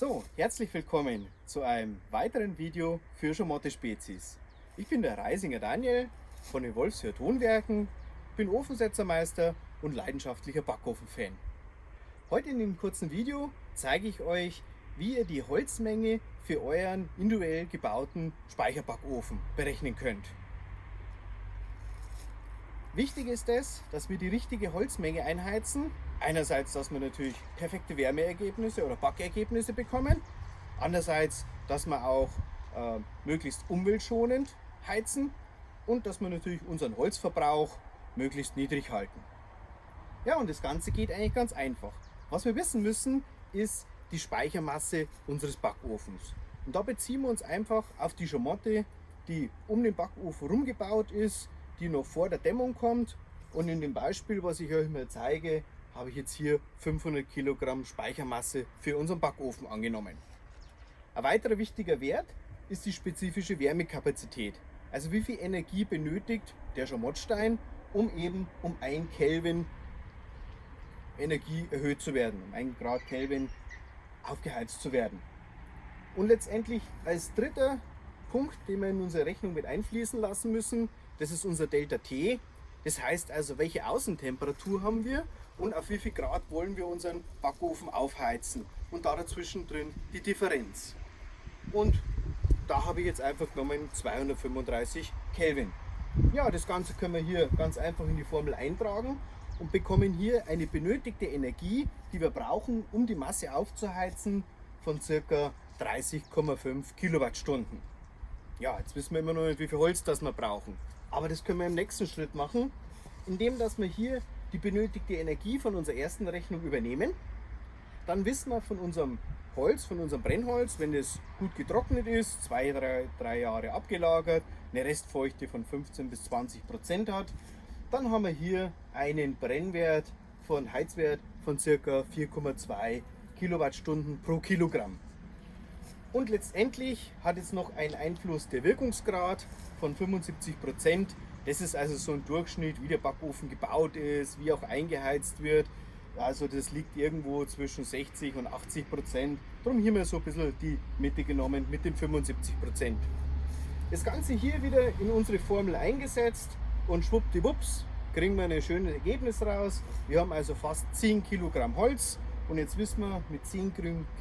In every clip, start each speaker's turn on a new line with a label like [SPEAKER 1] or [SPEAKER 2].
[SPEAKER 1] So, herzlich willkommen zu einem weiteren Video für Schamotte Spezies. Ich bin der Reisinger Daniel von den Wolfshör Tonwerken, bin Ofensetzermeister und leidenschaftlicher Backofenfan. Heute in dem kurzen Video zeige ich euch, wie ihr die Holzmenge für euren individuell gebauten Speicherbackofen berechnen könnt. Wichtig ist es, dass wir die richtige Holzmenge einheizen. Einerseits, dass wir natürlich perfekte Wärmeergebnisse oder Backergebnisse bekommen. Andererseits, dass wir auch äh, möglichst umweltschonend heizen und dass wir natürlich unseren Holzverbrauch möglichst niedrig halten. Ja, und das Ganze geht eigentlich ganz einfach. Was wir wissen müssen, ist die Speichermasse unseres Backofens. Und da beziehen wir uns einfach auf die Schamotte, die um den Backofen rumgebaut ist, die noch vor der Dämmung kommt. Und in dem Beispiel, was ich euch mal zeige, habe ich jetzt hier 500 Kilogramm Speichermasse für unseren Backofen angenommen. Ein weiterer wichtiger Wert ist die spezifische Wärmekapazität. Also wie viel Energie benötigt der Schamottstein, um eben um 1 Kelvin Energie erhöht zu werden, um 1 Grad Kelvin aufgeheizt zu werden. Und letztendlich als dritter Punkt, den wir in unsere Rechnung mit einfließen lassen müssen, das ist unser Delta T. Das heißt also, welche Außentemperatur haben wir und auf wie viel Grad wollen wir unseren Backofen aufheizen. Und da dazwischen drin die Differenz. Und da habe ich jetzt einfach genommen 235 Kelvin. Ja, das Ganze können wir hier ganz einfach in die Formel eintragen und bekommen hier eine benötigte Energie, die wir brauchen, um die Masse aufzuheizen, von ca. 30,5 Kilowattstunden. Ja, jetzt wissen wir immer noch nicht, wie viel Holz das wir brauchen. Aber das können wir im nächsten Schritt machen, indem dass wir hier die benötigte Energie von unserer ersten Rechnung übernehmen. Dann wissen wir von unserem Holz, von unserem Brennholz, wenn es gut getrocknet ist, zwei, drei, drei Jahre abgelagert, eine Restfeuchte von 15 bis 20 Prozent hat, dann haben wir hier einen Brennwert von Heizwert von ca. 4,2 Kilowattstunden pro Kilogramm. Und letztendlich hat es noch einen Einfluss der Wirkungsgrad von 75 Prozent. Das ist also so ein Durchschnitt, wie der Backofen gebaut ist, wie auch eingeheizt wird. Also das liegt irgendwo zwischen 60 und 80 Prozent. Darum hier mal so ein bisschen die Mitte genommen mit den 75 Prozent. Das Ganze hier wieder in unsere Formel eingesetzt und schwuppdiwupps kriegen wir ein schönes Ergebnis raus. Wir haben also fast 10 Kilogramm Holz und jetzt wissen wir, mit 10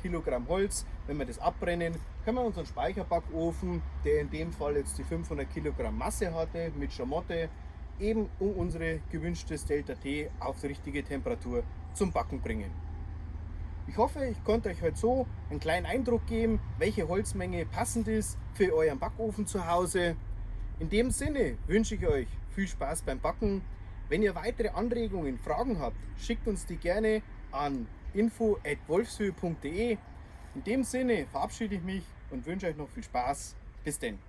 [SPEAKER 1] Kilogramm Holz, wenn wir das abbrennen, können wir unseren Speicherbackofen, der in dem Fall jetzt die 500 Kilogramm Masse hatte, mit Schamotte, eben um unsere gewünschtes Delta T auf die richtige Temperatur zum Backen bringen. Ich hoffe, ich konnte euch heute so einen kleinen Eindruck geben, welche Holzmenge passend ist für euren Backofen zu Hause. In dem Sinne wünsche ich euch viel Spaß beim Backen. Wenn ihr weitere Anregungen, Fragen habt, schickt uns die gerne an info.wolfshöhe.de. In dem Sinne verabschiede ich mich und wünsche euch noch viel Spaß. Bis denn.